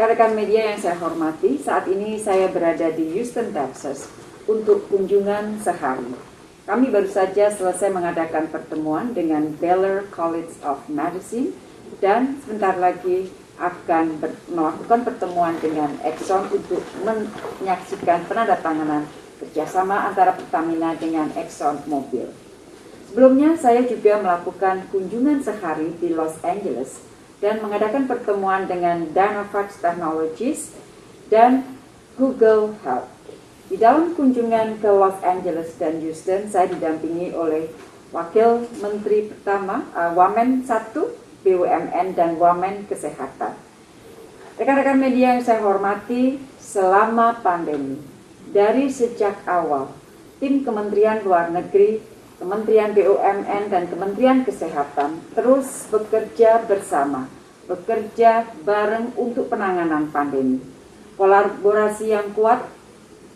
Rekan-rekan media yang saya hormati, saat ini saya berada di Houston, Texas untuk kunjungan sehari. Kami baru saja selesai mengadakan pertemuan dengan Baylor College of Medicine dan sebentar lagi akan melakukan pertemuan dengan Exxon untuk menyaksikan penandatanganan kerjasama antara Pertamina dengan Exxon Mobil. Sebelumnya saya juga melakukan kunjungan sehari di Los Angeles dan mengadakan pertemuan dengan Dynavax Technologies dan Google Health. Di dalam kunjungan ke Los Angeles dan Houston, saya didampingi oleh Wakil Menteri Pertama, uh, Wamen 1, BUMN, dan Wamen Kesehatan. Rekan-rekan media yang saya hormati, selama pandemi, dari sejak awal, tim Kementerian Luar Negeri Kementerian BUMN dan Kementerian Kesehatan terus bekerja bersama, bekerja bareng untuk penanganan pandemi. Kolaborasi yang kuat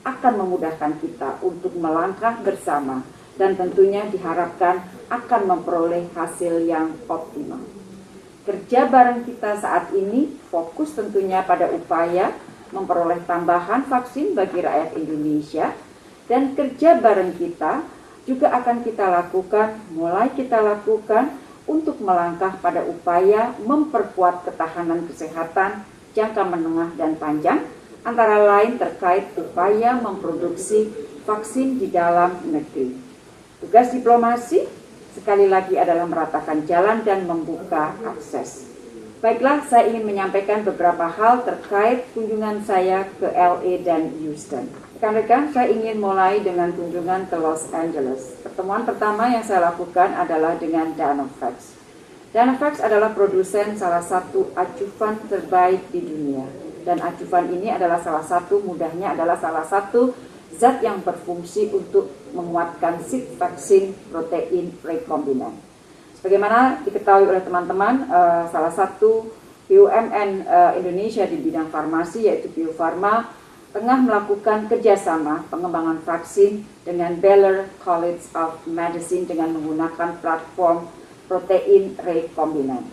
akan memudahkan kita untuk melangkah bersama dan tentunya diharapkan akan memperoleh hasil yang optimal. Kerja bareng kita saat ini fokus tentunya pada upaya memperoleh tambahan vaksin bagi rakyat Indonesia dan kerja bareng kita juga akan kita lakukan, mulai kita lakukan untuk melangkah pada upaya memperkuat ketahanan kesehatan jangka menengah dan panjang, antara lain terkait upaya memproduksi vaksin di dalam negeri. Tugas diplomasi sekali lagi adalah meratakan jalan dan membuka akses. Baiklah, saya ingin menyampaikan beberapa hal terkait kunjungan saya ke LA dan Houston. Rekan-rekan, saya ingin mulai dengan kunjungan ke Los Angeles. Pertemuan pertama yang saya lakukan adalah dengan Danofax. Danofax adalah produsen salah satu acuan terbaik di dunia. Dan acuan ini adalah salah satu, mudahnya adalah salah satu zat yang berfungsi untuk menguatkan sip vaksin protein rekombinan. Sebagaimana diketahui oleh teman-teman, uh, salah satu BUMN uh, eh, Indonesia di bidang farmasi yaitu Bio Farma tengah melakukan kerjasama pengembangan vaksin dengan Baylor College of Medicine dengan menggunakan platform protein rekombinan.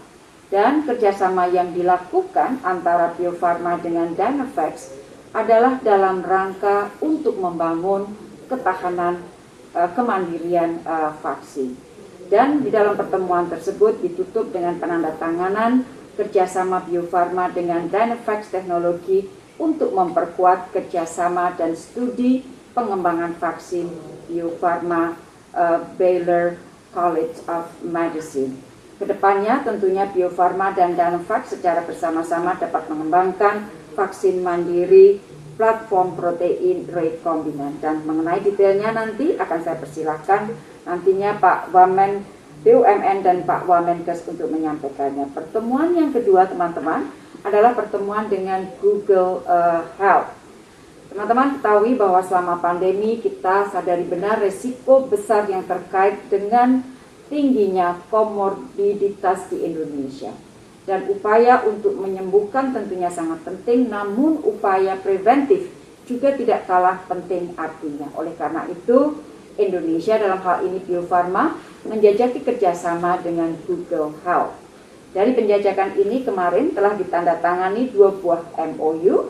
Dan kerjasama yang dilakukan antara Bio Farma dengan Dynavax adalah dalam rangka untuk membangun ketahanan uh, kemandirian uh, vaksin. Dan di dalam pertemuan tersebut ditutup dengan penandatanganan kerjasama Bio Farma dengan Dynavax Teknologi untuk memperkuat kerjasama dan studi pengembangan vaksin Bio Farma uh, Baylor College of Medicine. Ke depannya tentunya Bio Farma dan Danovac secara bersama-sama dapat mengembangkan vaksin mandiri platform protein rekombinan dan mengenai detailnya nanti akan saya persilahkan nantinya Pak Wamen BUMN dan Pak Wamenkes untuk menyampaikannya. Pertemuan yang kedua teman-teman adalah pertemuan dengan Google uh, Health. Teman-teman ketahui bahwa selama pandemi kita sadari benar resiko besar yang terkait dengan tingginya komorbiditas di Indonesia. Dan upaya untuk menyembuhkan tentunya sangat penting, namun upaya preventif juga tidak kalah penting artinya. Oleh karena itu, Indonesia dalam hal ini Bio Farma menjajaki kerjasama dengan Google Health dari penjajakan ini kemarin telah ditandatangani dua buah MOU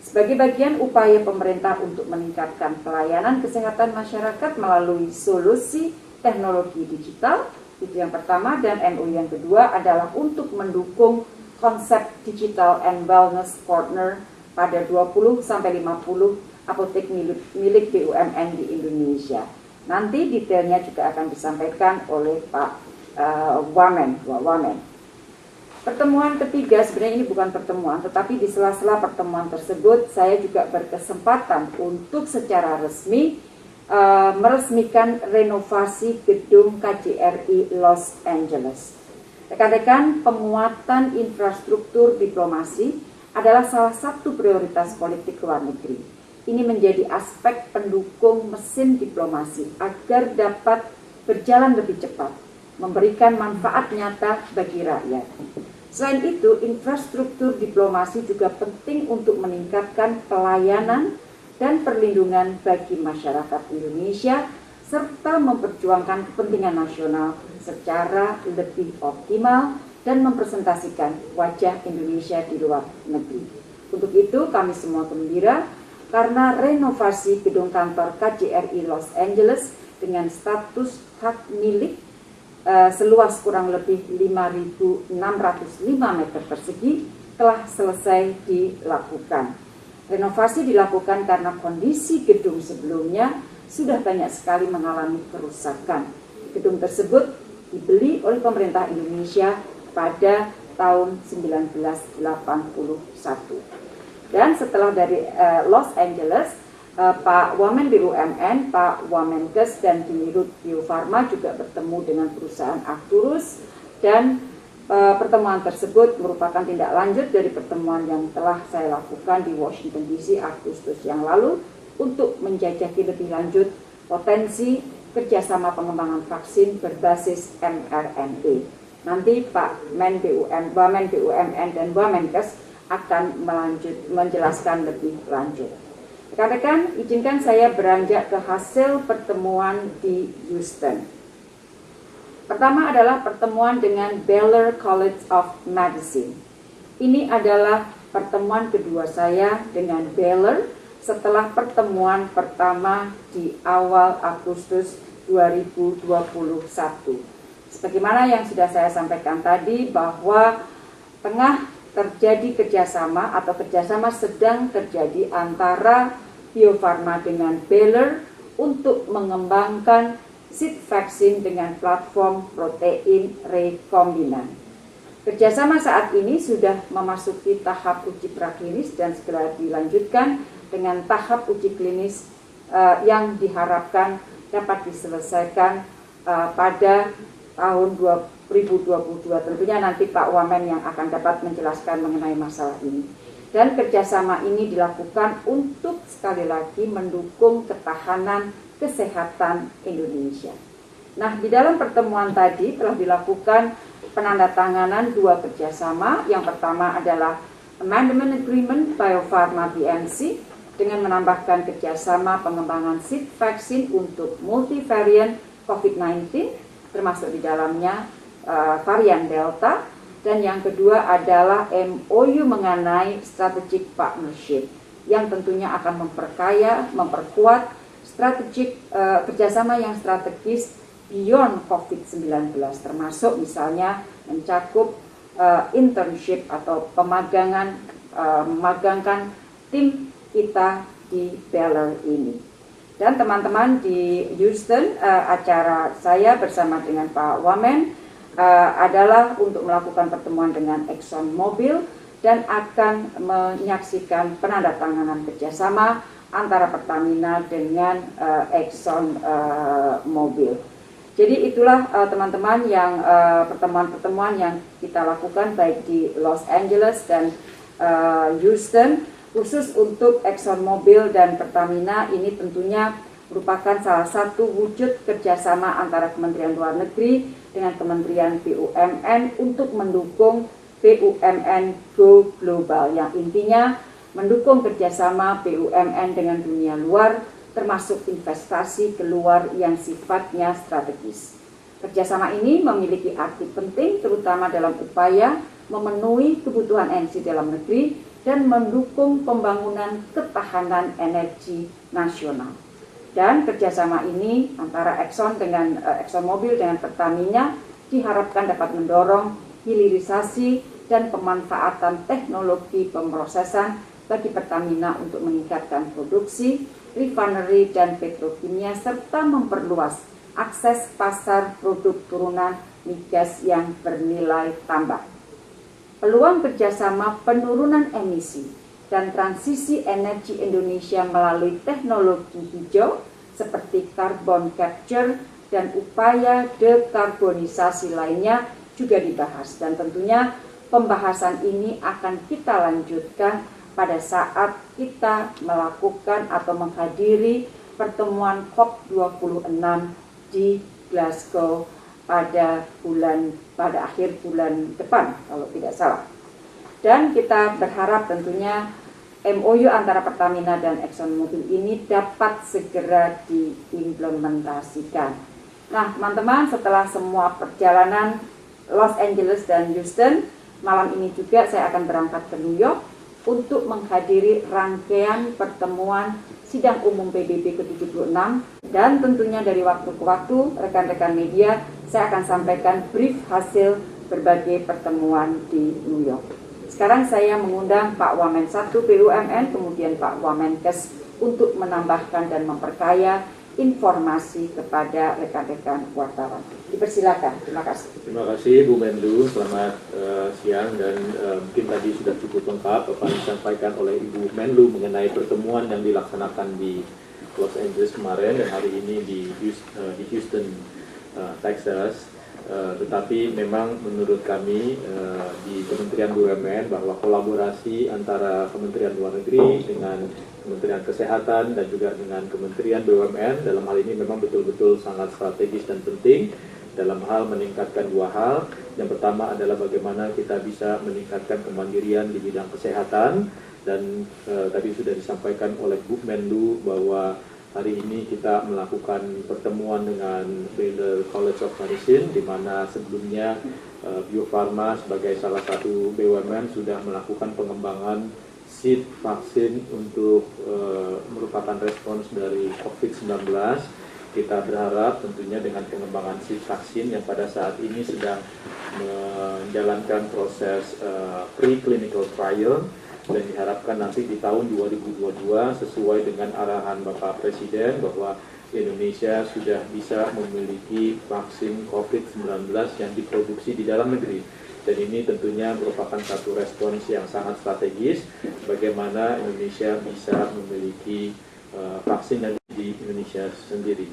sebagai bagian upaya pemerintah untuk meningkatkan pelayanan kesehatan masyarakat melalui solusi teknologi digital. Itu yang pertama dan MOU yang kedua adalah untuk mendukung konsep digital and wellness partner pada 20 sampai 50 apotek milik, milik BUMN di Indonesia. Nanti detailnya juga akan disampaikan oleh Pak uh, Wamen, Wamen. Pertemuan ketiga sebenarnya ini bukan pertemuan, tetapi di sela-sela pertemuan tersebut saya juga berkesempatan untuk secara resmi uh, meresmikan renovasi gedung KJRI Los Angeles. Rekan-rekan, penguatan infrastruktur diplomasi adalah salah satu prioritas politik luar negeri. Ini menjadi aspek pendukung mesin diplomasi agar dapat berjalan lebih cepat, memberikan manfaat nyata bagi rakyat. Selain itu, infrastruktur diplomasi juga penting untuk meningkatkan pelayanan dan perlindungan bagi masyarakat Indonesia serta memperjuangkan kepentingan nasional secara lebih optimal dan mempresentasikan wajah Indonesia di luar negeri. Untuk itu kami semua gembira karena renovasi gedung kantor KJRI Los Angeles dengan status hak milik uh, seluas kurang lebih 5.605 meter persegi telah selesai dilakukan. Renovasi dilakukan karena kondisi gedung sebelumnya sudah banyak sekali mengalami kerusakan. Gedung tersebut dibeli oleh pemerintah Indonesia pada tahun 1981. Dan setelah dari uh, Los Angeles, uh, Pak Wamen BUMN, Pak Wamenkes, dan Dirut Bio Farma juga bertemu dengan perusahaan Arcturus dan pertemuan tersebut merupakan tindak lanjut dari pertemuan yang telah saya lakukan di Washington DC Agustus yang lalu untuk menjajaki lebih lanjut potensi kerjasama pengembangan vaksin berbasis mRNA. Nanti Pak Men BUM, Wamen BUMN dan Wamenkes akan melanjut, menjelaskan lebih lanjut. Rekan-rekan, izinkan saya beranjak ke hasil pertemuan di Houston. Pertama adalah pertemuan dengan Baylor College of Medicine. Ini adalah pertemuan kedua saya dengan Baylor setelah pertemuan pertama di awal Agustus 2021. Sebagaimana yang sudah saya sampaikan tadi bahwa tengah terjadi kerjasama atau kerjasama sedang terjadi antara Bio Farma dengan Baylor untuk mengembangkan seed vaksin dengan platform protein rekombinan. Kerjasama saat ini sudah memasuki tahap uji praklinis dan segera dilanjutkan dengan tahap uji klinis uh, yang diharapkan dapat diselesaikan uh, pada tahun 20 2022. Tentunya nanti Pak Wamen yang akan dapat menjelaskan mengenai masalah ini. Dan kerjasama ini dilakukan untuk sekali lagi mendukung ketahanan kesehatan Indonesia. Nah, di dalam pertemuan tadi telah dilakukan penandatanganan dua kerjasama. Yang pertama adalah Amendment Agreement Bio Farma BNC dengan menambahkan kerjasama pengembangan seed vaksin untuk multivarian COVID-19, termasuk di dalamnya uh, varian Delta dan yang kedua adalah MOU mengenai strategic partnership yang tentunya akan memperkaya, memperkuat strategik uh, kerjasama yang strategis beyond COVID-19 termasuk misalnya mencakup uh, internship atau pemagangan uh, memagangkan tim kita di Baylor ini. Dan teman-teman di Houston uh, acara saya bersama dengan Pak Wamen uh, adalah untuk melakukan pertemuan dengan Exxon Mobil dan akan menyaksikan penandatanganan kerjasama antara Pertamina dengan uh, Exxon uh, Mobil. Jadi itulah teman-teman uh, yang pertemuan-pertemuan uh, yang kita lakukan baik di Los Angeles dan uh, Houston khusus untuk Exxon Mobil dan Pertamina ini tentunya merupakan salah satu wujud kerjasama antara Kementerian Luar Negeri dengan Kementerian BUMN untuk mendukung BUMN Go Global yang intinya mendukung kerjasama BUMN dengan dunia luar termasuk investasi keluar yang sifatnya strategis. Kerjasama ini memiliki arti penting terutama dalam upaya memenuhi kebutuhan energi dalam negeri dan mendukung pembangunan ketahanan energi nasional. Dan kerjasama ini antara Exxon dengan uh, Exxon Mobil dengan Pertamina diharapkan dapat mendorong hilirisasi dan pemanfaatan teknologi pemrosesan bagi Pertamina untuk meningkatkan produksi, refinery, dan petrokimia serta memperluas akses pasar produk turunan migas yang bernilai tambah. Peluang kerjasama penurunan emisi dan transisi energi Indonesia melalui teknologi hijau seperti carbon capture dan upaya dekarbonisasi lainnya juga dibahas dan tentunya pembahasan ini akan kita lanjutkan pada saat kita melakukan atau menghadiri pertemuan COP26 di Glasgow pada bulan pada akhir bulan depan kalau tidak salah. Dan kita berharap tentunya MOU antara Pertamina dan ExxonMobil ini dapat segera diimplementasikan. Nah, teman-teman, setelah semua perjalanan Los Angeles dan Houston, malam ini juga saya akan berangkat ke New York untuk menghadiri rangkaian pertemuan sidang umum PBB ke-76 dan tentunya dari waktu ke waktu rekan-rekan media saya akan sampaikan brief hasil berbagai pertemuan di New York. Sekarang saya mengundang Pak Wamen 1 BUMN, kemudian Pak Wamenkes untuk menambahkan dan memperkaya informasi kepada rekan-rekan wartawan. Dipersilakan. Terima kasih. Terima kasih Bu Menlu. Selamat uh, siang dan uh, mungkin tadi sudah cukup lengkap apa yang disampaikan oleh Ibu Menlu mengenai pertemuan yang dilaksanakan di Los Angeles kemarin dan hari ini di Houston, uh, di Houston uh, Texas. Uh, tetapi memang menurut kami uh, di Kementerian BUMN bahwa kolaborasi antara Kementerian Luar Negeri dengan Kementerian Kesehatan dan juga dengan Kementerian BUMN dalam hal ini memang betul-betul sangat strategis dan penting dalam hal meningkatkan dua hal. Yang pertama adalah bagaimana kita bisa meningkatkan kemandirian di bidang kesehatan dan uh, tadi sudah disampaikan oleh Bu Menlu bahwa Hari ini kita melakukan pertemuan dengan Baylor College of Medicine di mana sebelumnya uh, Bio Farma sebagai salah satu BUMN sudah melakukan pengembangan seed vaksin untuk uh, merupakan respons dari COVID-19. Kita berharap tentunya dengan pengembangan seed vaksin yang pada saat ini sedang menjalankan proses uh, preclinical trial dan diharapkan nanti di tahun 2022 sesuai dengan arahan Bapak Presiden bahwa Indonesia sudah bisa memiliki vaksin COVID-19 yang diproduksi di dalam negeri. Dan ini tentunya merupakan satu respons yang sangat strategis bagaimana Indonesia bisa memiliki uh, vaksin yang di Indonesia sendiri.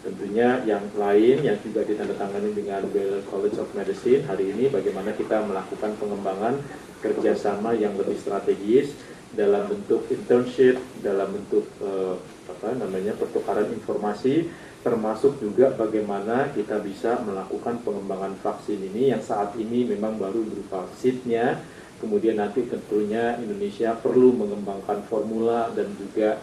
Tentunya yang lain yang juga ditandatangani dengan Baylor College of Medicine hari ini bagaimana kita melakukan pengembangan kerjasama yang lebih strategis dalam bentuk internship, dalam bentuk uh, apa namanya pertukaran informasi, termasuk juga bagaimana kita bisa melakukan pengembangan vaksin ini yang saat ini memang baru berupa seednya, kemudian nanti tentunya Indonesia perlu mengembangkan formula dan juga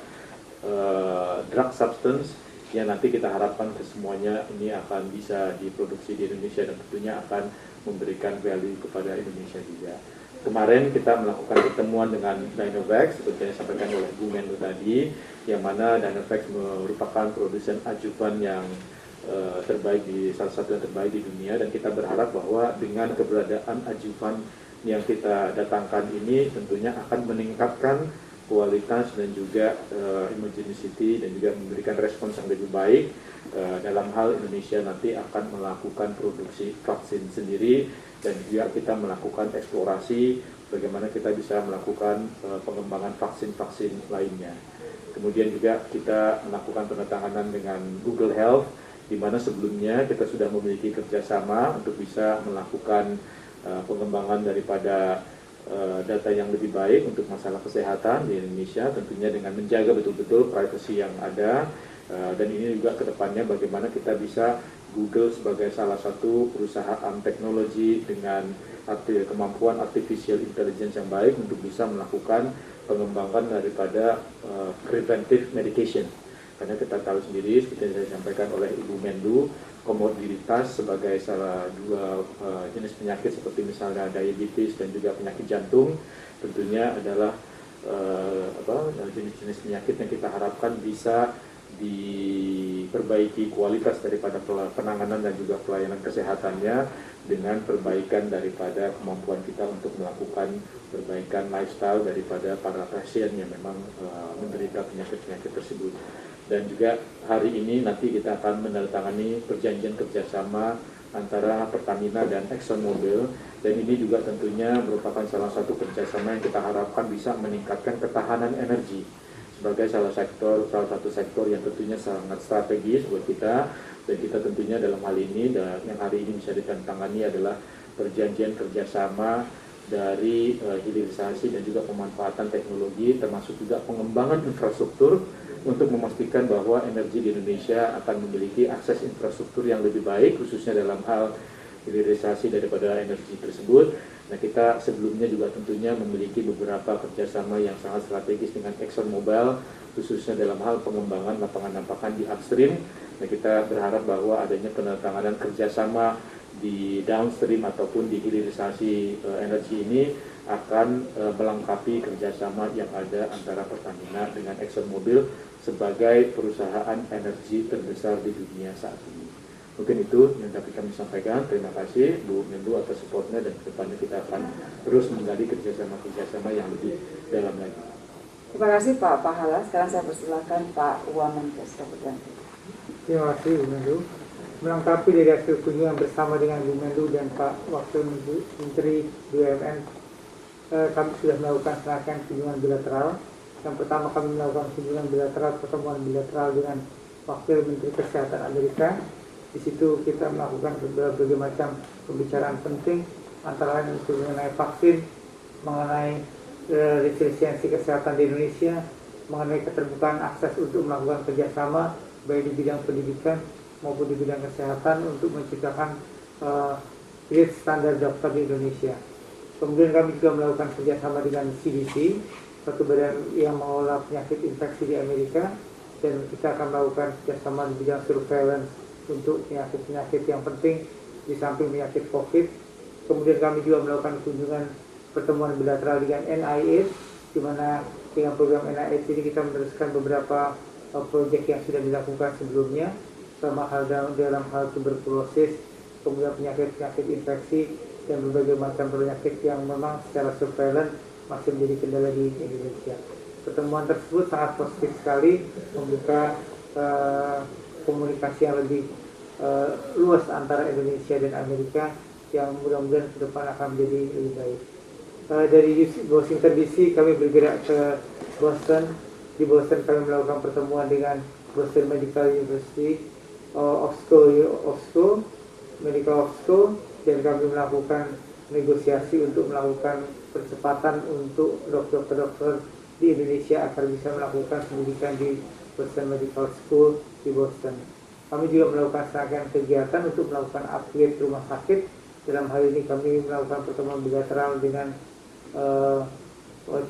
uh, drug substance yang nanti kita harapkan ke semuanya ini akan bisa diproduksi di Indonesia dan tentunya akan memberikan value kepada Indonesia juga kemarin kita melakukan pertemuan dengan Dynavax seperti yang disampaikan oleh Bu Menlu tadi yang mana Dynavax merupakan produsen ajuvan yang uh, terbaik di salah satu yang terbaik di dunia dan kita berharap bahwa dengan keberadaan ajuvan yang kita datangkan ini tentunya akan meningkatkan kualitas dan juga uh, immunogenicity dan juga memberikan respons yang lebih baik uh, dalam hal Indonesia nanti akan melakukan produksi vaksin sendiri dan juga kita melakukan eksplorasi bagaimana kita bisa melakukan uh, pengembangan vaksin-vaksin lainnya. Kemudian juga kita melakukan penandatanganan dengan Google Health, di mana sebelumnya kita sudah memiliki kerjasama untuk bisa melakukan uh, pengembangan daripada data yang lebih baik untuk masalah kesehatan di Indonesia, tentunya dengan menjaga betul-betul privasi yang ada, uh, dan ini juga ke depannya bagaimana kita bisa Google sebagai salah satu perusahaan teknologi dengan kemampuan artificial intelligence yang baik untuk bisa melakukan pengembangan daripada uh, preventive medication. Karena kita tahu sendiri, seperti yang saya sampaikan oleh Ibu Menlu, komorbiditas sebagai salah dua uh, jenis penyakit seperti misalnya diabetes dan juga penyakit jantung tentunya adalah apa jenis-jenis penyakit yang kita harapkan bisa diperbaiki kualitas daripada penanganan dan juga pelayanan kesehatannya dengan perbaikan daripada kemampuan kita untuk melakukan perbaikan lifestyle daripada para pasien yang memang uh, menderita penyakit-penyakit tersebut. Dan juga hari ini nanti kita akan menandatangani perjanjian kerjasama antara Pertamina dan ExxonMobil dan ini juga tentunya merupakan salah satu kerjasama yang kita harapkan bisa meningkatkan ketahanan energi sebagai salah sektor salah satu sektor yang tentunya sangat strategis buat kita. Dan kita tentunya dalam hal ini dan yang hari ini bisa ditantangani adalah perjanjian kerjasama dari uh, hilirisasi dan juga pemanfaatan teknologi termasuk juga pengembangan infrastruktur untuk memastikan bahwa energi di Indonesia akan memiliki akses infrastruktur yang lebih baik khususnya dalam hal hilirisasi daripada energi tersebut Nah kita sebelumnya juga tentunya memiliki beberapa kerjasama yang sangat strategis dengan ExxonMobil khususnya dalam hal pengembangan lapangan-lapangan di upstream. Nah kita berharap bahwa adanya penandatanganan kerjasama di downstream ataupun di hilirisasi uh, energi ini akan uh, melengkapi kerjasama yang ada antara Pertamina dengan ExxonMobil sebagai perusahaan energi terbesar di dunia saat ini. Mungkin itu yang dapat kami sampaikan. Terima kasih Bu Menlu atas supportnya dan ke depannya kita akan terus menggali kerjasama-kerjasama yang lebih dalam lagi. Terima kasih Pak Pahala. Sekarang saya persilakan Pak Wamenkes Kabupaten. Terima kasih Bu Menlu. Melengkapi dari hasil kunjungan bersama dengan Bu Menlu dan Pak Wakil Menteri BUMN, eh, kami sudah melakukan serangkaian kunjungan bilateral. Yang pertama kami melakukan kunjungan bilateral, pertemuan bilateral dengan Wakil Menteri Kesehatan Amerika. Di situ kita melakukan berbagai macam pembicaraan penting, antara lain mengenai vaksin, mengenai eh, resiliensi kesehatan di Indonesia, mengenai keterbukaan akses untuk melakukan kerjasama baik di bidang pendidikan maupun di bidang kesehatan untuk menciptakan uh, standar dokter di Indonesia. Kemudian kami juga melakukan kerjasama dengan CDC, satu badan yang mengelola penyakit infeksi di Amerika, dan kita akan melakukan kerjasama di bidang surveillance untuk penyakit-penyakit yang penting di samping penyakit COVID. Kemudian kami juga melakukan kunjungan pertemuan bilateral dengan NIH, di mana dengan program NIH ini kita meneruskan beberapa proyek yang sudah dilakukan sebelumnya sama hal dalam, dalam hal tuberkulosis, kemudian penyakit-penyakit infeksi dan berbagai macam penyakit yang memang secara surveillance masih menjadi kendala di Indonesia. Pertemuan tersebut sangat positif sekali membuka uh, komunikasi yang lebih uh, luas antara Indonesia dan Amerika yang mudah-mudahan ke depan akan menjadi lebih baik. Uh, dari Washington DC kami bergerak ke Boston di Boston kami melakukan pertemuan dengan Boston Medical University uh, School, of School, Medical School, dan kami melakukan negosiasi untuk melakukan percepatan untuk dokter-dokter di Indonesia agar bisa melakukan pendidikan di Boston Medical School di Boston. Kami juga melakukan serangkaian kegiatan untuk melakukan upgrade rumah sakit. Dalam hal ini kami melakukan pertemuan bilateral dengan uh,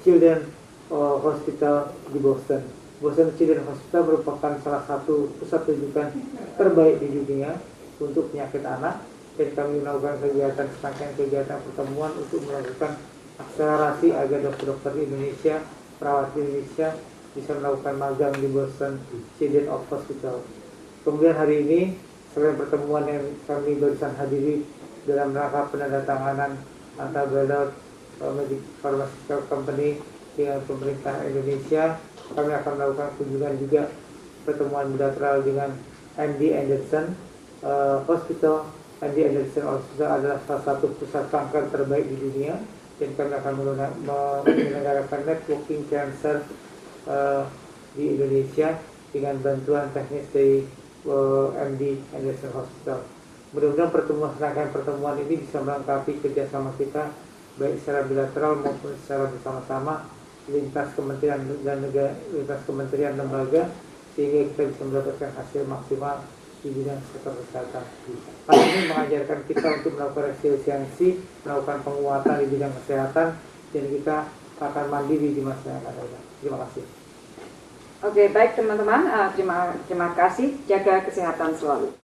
Children uh, hospital di Boston. Boston Children's Hospital merupakan salah satu pusat rujukan terbaik di dunia untuk penyakit anak dan kami melakukan kegiatan serangkaian kegiatan pertemuan untuk melakukan akselerasi agar dokter-dokter Indonesia, perawat Indonesia bisa melakukan magang di Boston Children's Hospital. Kemudian hari ini selain pertemuan yang kami barusan hadiri dalam rangka penandatanganan antara Baylor Pharmaceutical Company dengan pemerintah Indonesia kami akan melakukan kunjungan juga pertemuan bilateral dengan MD Anderson uh, Hospital MD Anderson Hospital adalah salah satu pusat kanker terbaik di dunia dan kami akan menyelenggarakan networking cancer uh, di Indonesia dengan bantuan teknis dari uh, MD Anderson Hospital. Mudah-mudahan pertemuan serangkaian pertemuan ini bisa melengkapi kerjasama kita baik secara bilateral maupun secara bersama-sama lintas kementerian dan negara lintas kementerian lembaga sehingga kita bisa mendapatkan hasil maksimal di bidang sektor kesehatan. Hal ini mengajarkan kita untuk melakukan resiliensi, melakukan penguatan di bidang kesehatan, dan kita akan mandiri di masa yang akan datang. Terima kasih. Oke, baik teman-teman. Uh, terima, terima kasih. Jaga kesehatan selalu.